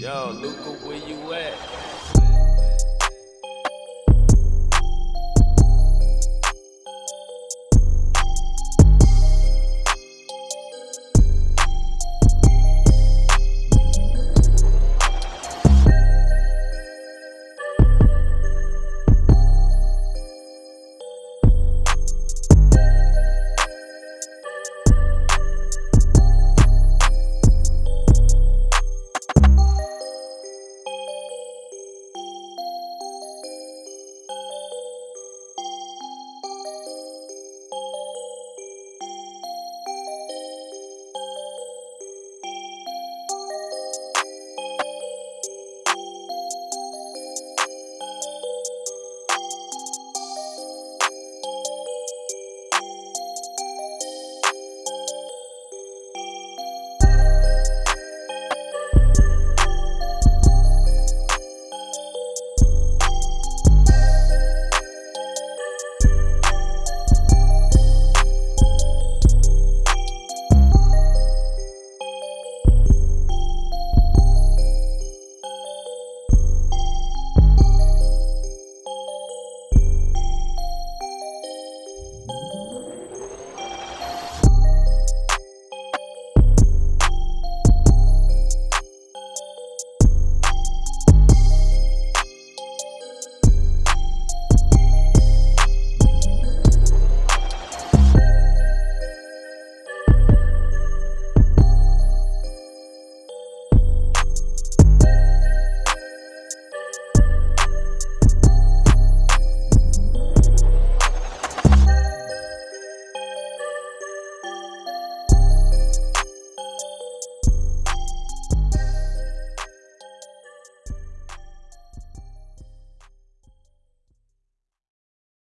Yo, Luca, where you?